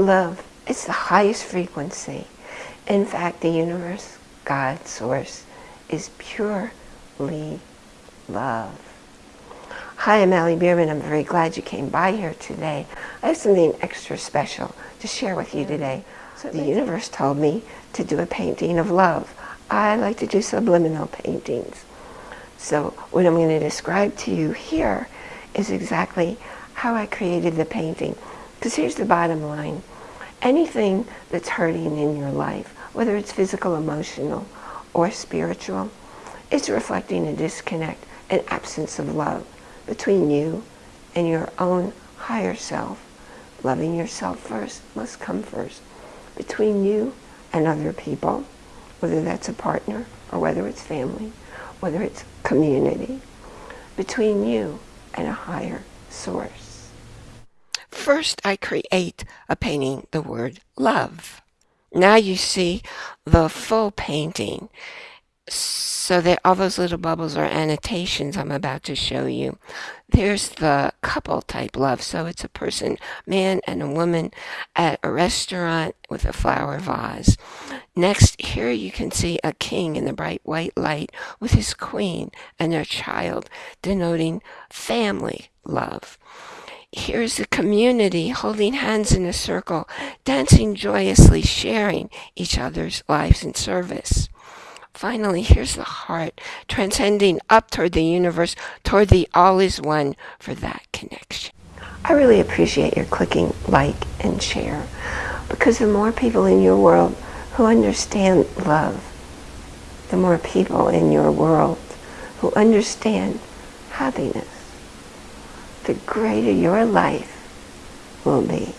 love is the highest frequency. In fact, the universe, God, source, is purely love. Hi, I'm Allie Bierman. I'm very glad you came by here today. I have something extra special to share with you today. So the universe told me to do a painting of love. I like to do subliminal paintings. So what I'm going to describe to you here is exactly how I created the painting. Because here's the bottom line. Anything that's hurting in your life, whether it's physical, emotional, or spiritual, it's reflecting a disconnect, an absence of love between you and your own higher self. Loving yourself first must come first. Between you and other people, whether that's a partner or whether it's family, whether it's community, between you and a higher source. First, I create a painting, the word love. Now you see the full painting so that all those little bubbles are annotations I'm about to show you. There's the couple type love. So it's a person, man and a woman at a restaurant with a flower vase. Next, here you can see a king in the bright white light with his queen and their child, denoting family love. Here's a community holding hands in a circle, dancing joyously, sharing each other's lives and service. Finally, here's the heart, transcending up toward the universe, toward the all is one for that connection. I really appreciate your clicking like and share because the more people in your world who understand love, the more people in your world who understand happiness, the greater your life will be.